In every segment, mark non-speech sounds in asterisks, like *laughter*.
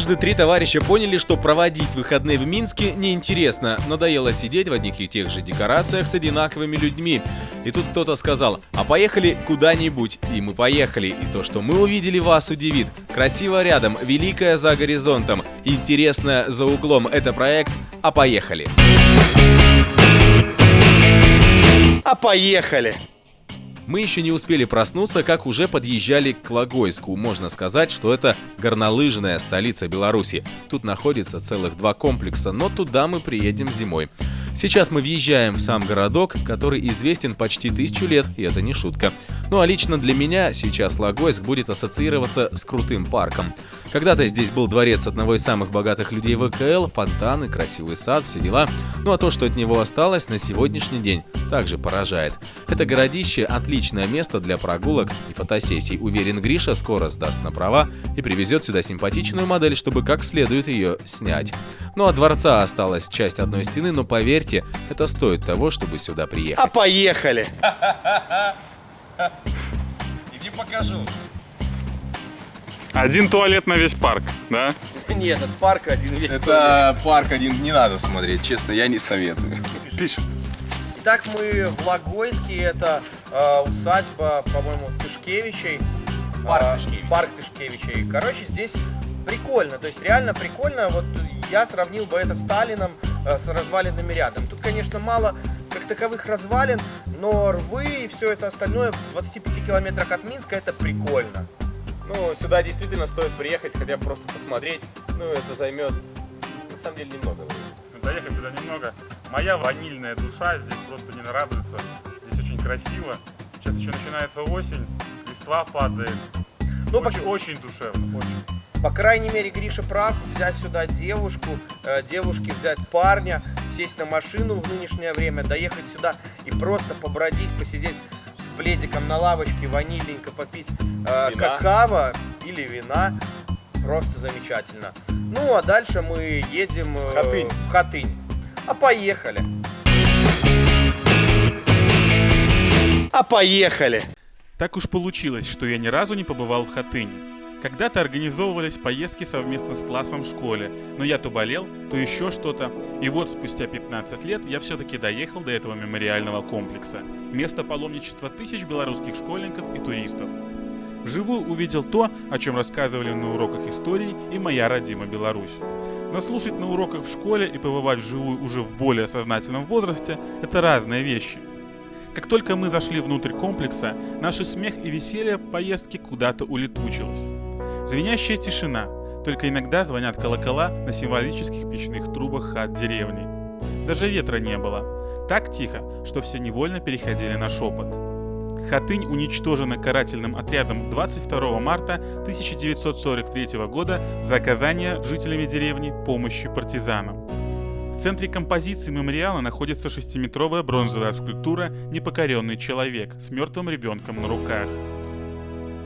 Однажды три товарища поняли, что проводить выходные в Минске неинтересно. Надоело сидеть в одних и тех же декорациях с одинаковыми людьми. И тут кто-то сказал, а поехали куда-нибудь. И мы поехали. И то, что мы увидели, вас удивит. Красиво рядом, великое за горизонтом, интересное за углом. Это проект «А поехали». А поехали! Мы еще не успели проснуться, как уже подъезжали к Логойску. Можно сказать, что это горнолыжная столица Беларуси. Тут находится целых два комплекса, но туда мы приедем зимой. Сейчас мы въезжаем в сам городок, который известен почти тысячу лет, и это не шутка. Ну а лично для меня сейчас Логойск будет ассоциироваться с крутым парком. Когда-то здесь был дворец одного из самых богатых людей ВКЛ, фонтаны, красивый сад, все дела. Ну а то, что от него осталось на сегодняшний день, также поражает. Это городище – отличное место для прогулок и фотосессий. Уверен, Гриша скоро сдаст на права и привезет сюда симпатичную модель, чтобы как следует ее снять. Ну а дворца осталась часть одной стены, но поверьте, это стоит того, чтобы сюда приехать. А поехали! *laughs* Иди покажу. Один туалет на весь парк, да? Нет, этот парк один весь. Это парк один не надо смотреть, честно, я не советую. Пишет. Итак, мы в Логойске, это э, усадьба, по-моему, Тышкевичей. Парк А, Тышкевичей. Парк Тышкевичей. Короче, здесь прикольно, то есть реально прикольно. Вот я сравнил бы это с Сталином, э, с развалинами рядом. Тут, конечно, мало как таковых развалин, но рвы и все это остальное в 25 километрах от Минска это прикольно. Ну, сюда действительно стоит приехать, хотя бы просто посмотреть. Ну, это займет, на самом деле, немного времени. Доехать сюда немного. Моя ванильная душа здесь просто не нарадуется. Здесь очень красиво. Сейчас еще начинается осень, листва падает. Ну, очень, очень душевно, очень. По крайней мере, Гриша прав, взять сюда девушку, э, девушке взять парня, сесть на машину в нынешнее время, доехать сюда и просто побродить, посидеть пледиком на лавочке, ванильненько попить э, какао или вина. Просто замечательно. Ну, а дальше мы едем э, В Хатынь. в Хатынь. А поехали. А поехали. Так уж получилось, что я ни разу не побывал в Хатыне. Когда-то организовывались поездки совместно с классом в школе, но я то болел, то еще что-то. И вот спустя 15 лет я все-таки доехал до этого мемориального комплекса. Место паломничества тысяч белорусских школьников и туристов. Вживую увидел то, о чем рассказывали на уроках истории и моя родима Беларусь. Но слушать на уроках в школе и побывать вживую уже в более сознательном возрасте – это разные вещи. Как только мы зашли внутрь комплекса, наш смех и веселье поездки куда-то улетучилось. Звенящая тишина, только иногда звонят колокола на символических печных трубах хат деревни. Даже ветра не было. Так тихо, что все невольно переходили на шепот. Хатынь уничтожена карательным отрядом 22 марта 1943 года за оказание жителями деревни помощи партизанам. В центре композиции мемориала находится шестиметровая бронзовая скульптура «Непокоренный человек» с мертвым ребенком на руках.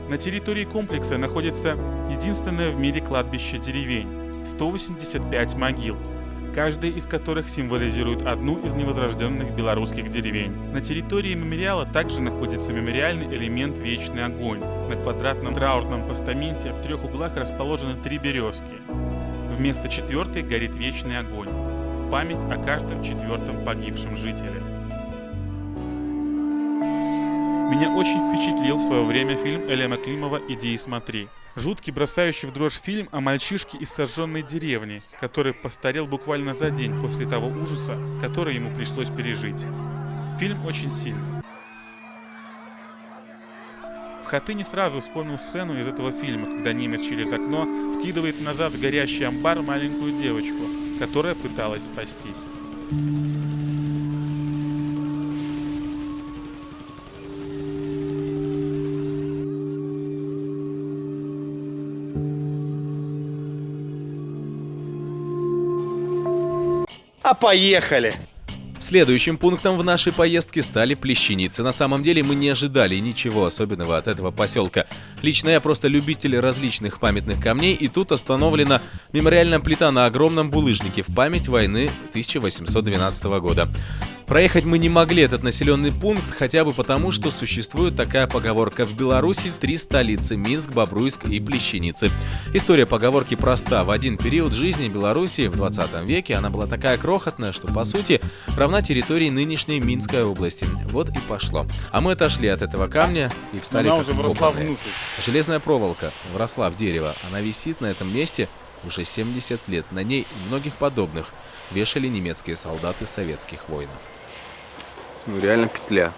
На территории комплекса находится единственное в мире кладбище деревень – 185 могил, каждая из которых символизирует одну из невозрожденных белорусских деревень. На территории мемориала также находится мемориальный элемент «Вечный огонь». На квадратном траурном постаменте в трех углах расположены три березки. Вместо четвертой горит вечный огонь в память о каждом четвертом погибшем жителе. Меня очень впечатлил в свое время фильм Элема Климова «Иди и смотри». Жуткий, бросающий в дрожь фильм о мальчишке из сожженной деревни, который постарел буквально за день после того ужаса, который ему пришлось пережить. Фильм очень сильный. В Хатыне сразу вспомнил сцену из этого фильма, когда немец через окно вкидывает назад в горящий амбар маленькую девочку, которая пыталась спастись. А поехали. Следующим пунктом в нашей поездке стали плещеницы. На самом деле мы не ожидали ничего особенного от этого поселка. Лично я просто любитель различных памятных камней, и тут остановлена мемориальная плита на огромном булыжнике в память войны 1812 года. Проехать мы не могли этот населенный пункт, хотя бы потому, что существует такая поговорка «В Беларуси три столицы – Минск, Бобруйск и Плещеницы». История поговорки проста. В один период жизни Беларуси в 20 веке она была такая крохотная, что по сути равна территории нынешней Минской области. Вот и пошло. А мы отошли от этого камня и встали Она уже вросла внутрь. Железная проволока вросла в дерево. Она висит на этом месте уже 70 лет. На ней и многих подобных вешали немецкие солдаты советских воинов. Ну, реально петля.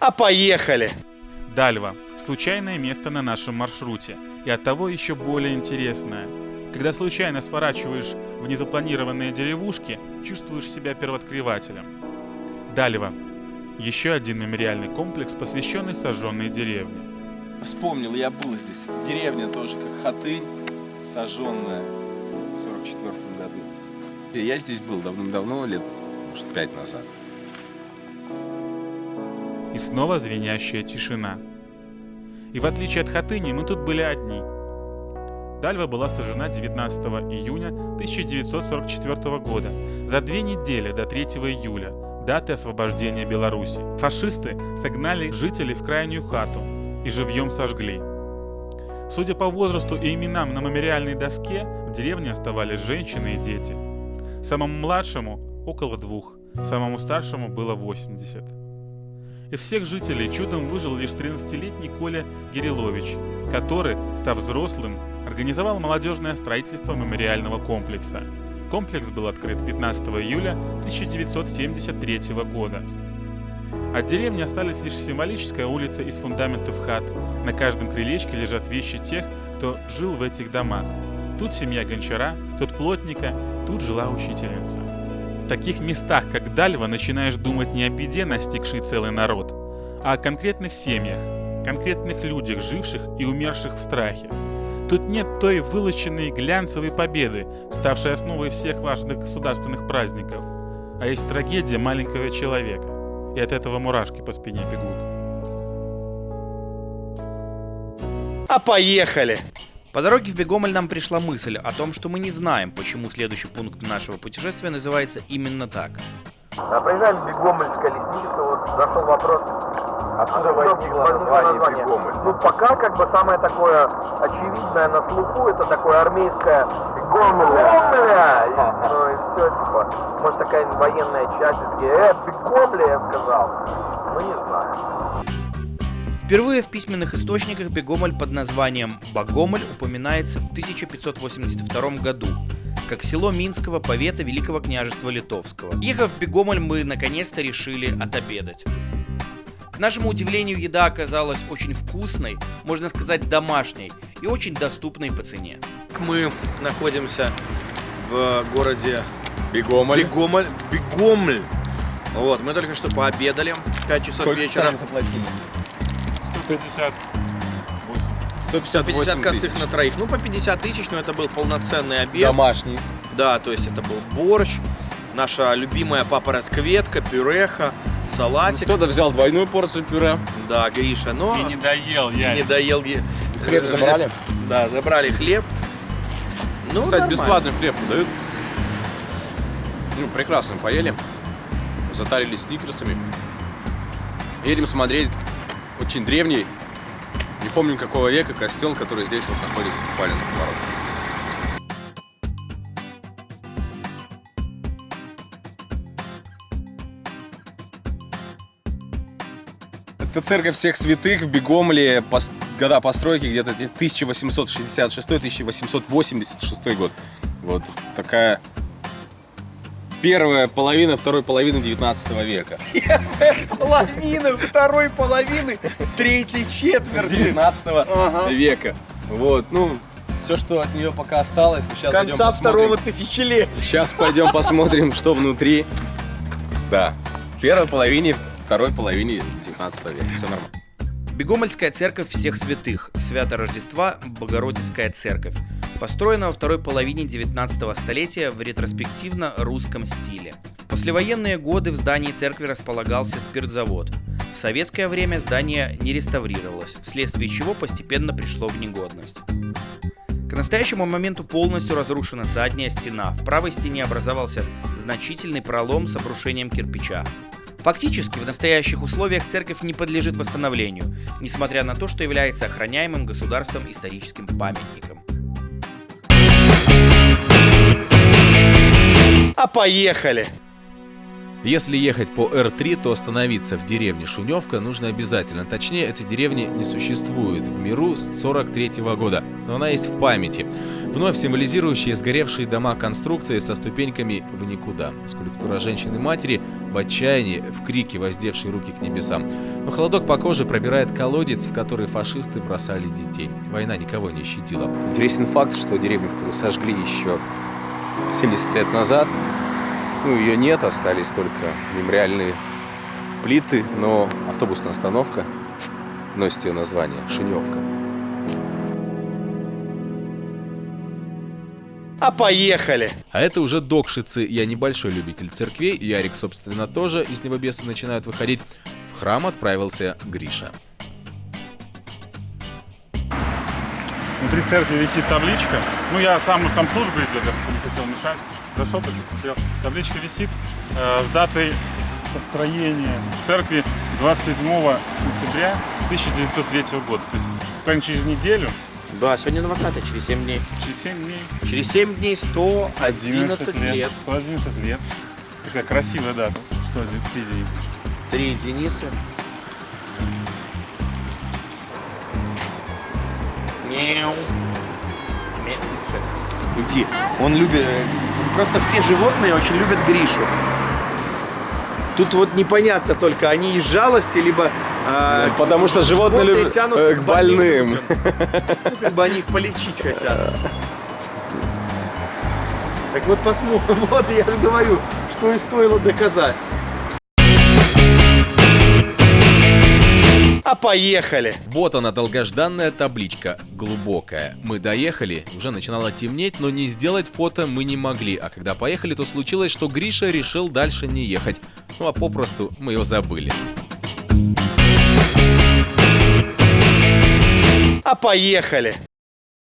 А поехали! Дальва. Случайное место на нашем маршруте. И оттого еще более интересное. Когда случайно сворачиваешь в незапланированные деревушки, чувствуешь себя первооткрывателем. Дальва. Еще один мемориальный комплекс, посвященный сожженной деревне. Вспомнил, я был здесь. Деревня тоже как Хатынь, сожженная в 44 году. Я здесь был давным-давно, лет, может, пять назад. И снова звенящая тишина. И в отличие от Хатыни, мы тут были одни. Дальва была сожжена 19 июня 1944 года, за две недели до 3 июля, даты освобождения Беларуси. Фашисты согнали жителей в крайнюю хату и живьем сожгли. Судя по возрасту и именам на мемориальной доске, в деревне оставались женщины и дети. Самому младшему – около двух, самому старшему было 80. Из всех жителей чудом выжил лишь 13-летний Коля Гирилович, который, став взрослым, организовал молодежное строительство мемориального комплекса. Комплекс был открыт 15 июля 1973 года. От деревни остались лишь символическая улица из фундаментов хат. На каждом крылечке лежат вещи тех, кто жил в этих домах. Тут семья гончара, тут плотника, тут жила учительница. В таких местах, как Дальва, начинаешь думать не о беде, настигшей целый народ, а о конкретных семьях, конкретных людях, живших и умерших в страхе. Тут нет той вылоченной глянцевой победы, ставшей основой всех важных государственных праздников, а есть трагедия маленького человека, и от этого мурашки по спине бегут. А поехали! По дороге в Бегомоль нам пришла мысль о том, что мы не знаем, почему следующий пункт нашего путешествия называется именно так. А Проезжаем в Бегомольское лесничество, вот зашел вопрос, откуда возникло название, Бегомоль. Ну, пока как бы самое такое очевидное на слуху, это такое армейское Бегомля. И, Ну и все, типа, может такая военная часть, и такие, э, Бегомля, я сказал. Ну, не знаю. Впервые в письменных источниках Бегомоль под названием Багомоль упоминается в 1582 году, как село Минского повета Великого княжества Литовского. Ехав в Бегомоль, мы наконец-то решили отобедать. К нашему удивлению, еда оказалась очень вкусной, можно сказать домашней и очень доступной по цене. Мы находимся в городе Бегомоль. Бегомоль. Бегомль. Вот, мы только что пообедали в 5 часов Сколько вечера. заплатили? 150. 158 50 косых на троих. Ну, по 50 тысяч, но это был полноценный обед. Домашний. Да, то есть это был борщ, наша любимая папороть-кветка, пюреха, салатик. Кто-то взял двойную порцию пюре. Да, Гриша, но И не доел я. не доел. е- Хлеб э, забрали? Да, забрали хлеб. Ну, Кстати, нормально. бесплатный хлеб дают. Ну, прекрасно поели. Затарились сникерсами. Едем смотреть очень древний, не помню какого века, костел, который здесь вот находится буквально за поворотом. Это церковь всех святых в Бегомле, пос- года постройки где-то 1866-1886 год. Вот такая первая половина второй половины 19 века. Половина второй половины третьей четверти. 19 Ага. века. Вот, ну, все, что от нее пока осталось. Сейчас Конца второго тысячелетия. Сейчас пойдем посмотрим, что внутри. Да, в первой половине, второй половине 19 века. Все нормально. Бегомольская церковь всех святых, Свято Рождества, Богородицкая церковь, построена во второй половине 19 столетия в ретроспективно-русском стиле. В послевоенные годы в здании церкви располагался спиртзавод. В советское время здание не реставрировалось, вследствие чего постепенно пришло в негодность. К настоящему моменту полностью разрушена задняя стена. В правой стене образовался значительный пролом с обрушением кирпича. Фактически, в настоящих условиях церковь не подлежит восстановлению, несмотря на то, что является охраняемым государством историческим памятником. А поехали! Если ехать по Р3, то остановиться в деревне Шуневка нужно обязательно. Точнее, этой деревни не существует в миру с 43 -го года, но она есть в памяти. Вновь символизирующие сгоревшие дома конструкции со ступеньками в никуда. Скульптура женщины-матери в отчаянии, в крике, воздевшей руки к небесам. Но холодок по коже пробирает колодец, в который фашисты бросали детей. Война никого не щадила. Интересен факт, что деревню, которую сожгли еще 70 лет назад, ну, ее нет, остались только мемориальные плиты, но автобусная остановка носит ее название Шуневка. А поехали! А это уже Докшицы. Я небольшой любитель церквей, Ярик, собственно, тоже. Из него бесы начинают выходить. В храм отправился Гриша. Внутри церкви висит табличка. Ну, я сам, там служба идет, я просто не хотел мешать. Зашел, так посмотрел. Табличка висит э, с датой построения церкви 27 сентября 1903 года. То есть, буквально через неделю, Да, сегодня 20 через 7 дней. через 7 дней, Через 7 дней 111 11 лет. лет. 111 лет. Такая красивая дата. Что один в единицы. Три единицы. Иди. Он любит... Просто все животные очень любят Гришу. Тут вот непонятно только, они из жалости, либо... а, Потому что животные животные любят тянут э, к больным. Ну, как бы они их полечить хотят. Так вот посмотрим, *laughs* вот я же говорю, что и стоило доказать. Поехали! Вот она, долгожданная табличка, глубокая. Мы доехали, уже начинало темнеть, но не сделать фото мы не могли. А когда поехали, то случилось, что Гриша решил дальше не ехать. Ну а попросту мы его забыли. А поехали!